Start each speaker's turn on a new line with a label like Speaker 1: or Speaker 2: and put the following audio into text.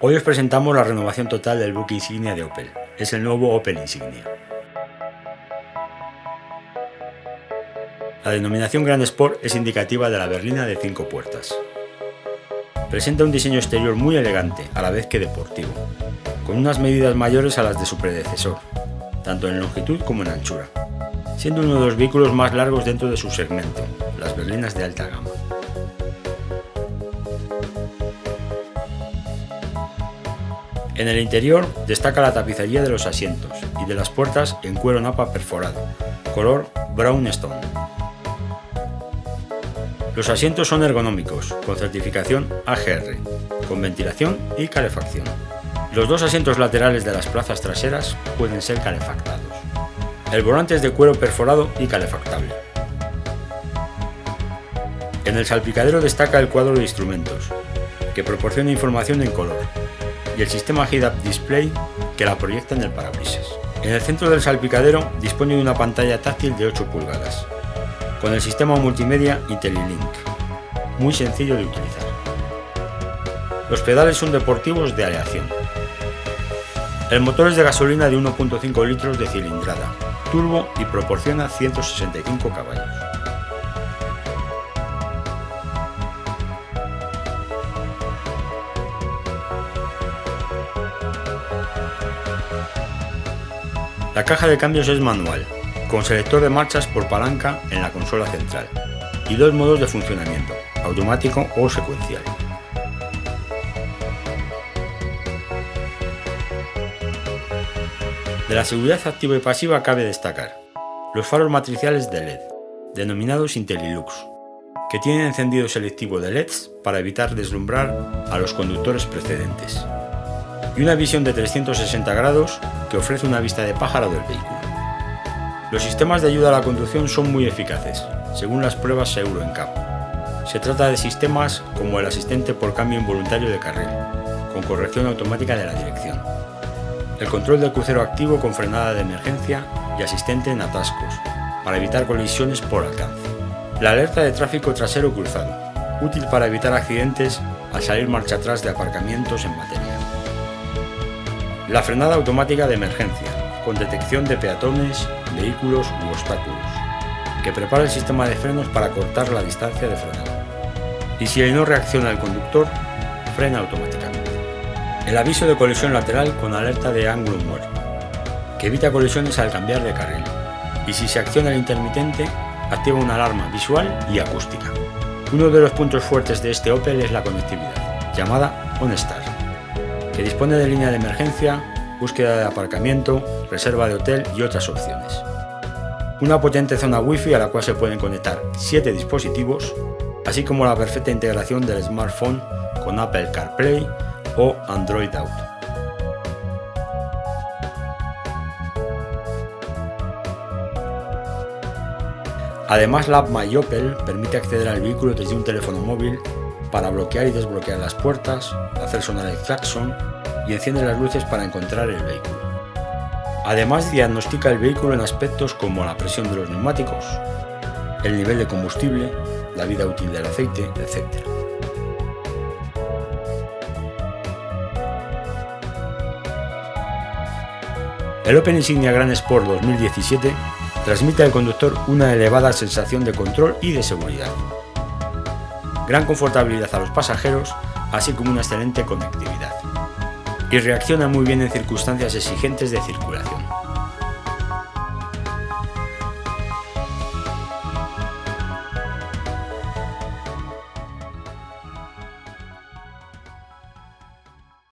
Speaker 1: Hoy os presentamos la renovación total del buque insignia de Opel. Es el nuevo Opel Insignia. La denominación Grand Sport es indicativa de la berlina de cinco puertas. Presenta un diseño exterior muy elegante, a la vez que deportivo, con unas medidas mayores a las de su predecesor, tanto en longitud como en anchura, siendo uno de los vehículos más largos dentro de su segmento, las berlinas de alta gama. En el interior destaca la tapicería de los asientos y de las puertas en cuero napa perforado, color brown stone. Los asientos son ergonómicos, con certificación AGR, con ventilación y calefacción. Los dos asientos laterales de las plazas traseras pueden ser calefactados. El volante es de cuero perforado y calefactable. En el salpicadero destaca el cuadro de instrumentos, que proporciona información en color, y el sistema Head-Up Display que la proyecta en el parabrisas. En el centro del salpicadero dispone de una pantalla táctil de 8 pulgadas, con el sistema multimedia IntelliLink, muy sencillo de utilizar. Los pedales son deportivos de aleación. El motor es de gasolina de 1.5 litros de cilindrada, turbo y proporciona 165 caballos. La caja de cambios es manual, con selector de marchas por palanca en la consola central, y dos modos de funcionamiento, automático o secuencial. De la seguridad activa y pasiva cabe destacar los faros matriciales de LED, denominados IntelliLux, que tienen encendido selectivo de LEDs para evitar deslumbrar a los conductores precedentes y una visión de 360 grados que ofrece una vista de pájaro del vehículo. Los sistemas de ayuda a la conducción son muy eficaces, según las pruebas Euro NCAP. Se trata de sistemas como el asistente por cambio involuntario de carril, con corrección automática de la dirección, el control del crucero activo con frenada de emergencia y asistente en atascos, para evitar colisiones por alcance. La alerta de tráfico trasero cruzado, útil para evitar accidentes al salir marcha atrás de aparcamientos en batería. La frenada automática de emergencia, con detección de peatones, vehículos u obstáculos, que prepara el sistema de frenos para cortar la distancia de frenado. Y si no reacciona el conductor, frena automáticamente. El aviso de colisión lateral con alerta de ángulo muerto, que evita colisiones al cambiar de carril. Y si se acciona el intermitente, activa una alarma visual y acústica. Uno de los puntos fuertes de este Opel es la conectividad, llamada OnStar que dispone de línea de emergencia, búsqueda de aparcamiento, reserva de hotel y otras opciones. Una potente zona Wi-Fi a la cual se pueden conectar 7 dispositivos, así como la perfecta integración del smartphone con Apple CarPlay o Android Auto. Además, la app MyOpel permite acceder al vehículo desde un teléfono móvil para bloquear y desbloquear las puertas, hacer sonar el claxon y enciende las luces para encontrar el vehículo. Además diagnostica el vehículo en aspectos como la presión de los neumáticos, el nivel de combustible, la vida útil del aceite, etc. El Open Insignia Grand Sport 2017 transmite al conductor una elevada sensación de control y de seguridad gran confortabilidad a los pasajeros, así como una excelente conectividad. Y reacciona muy bien en circunstancias exigentes de circulación.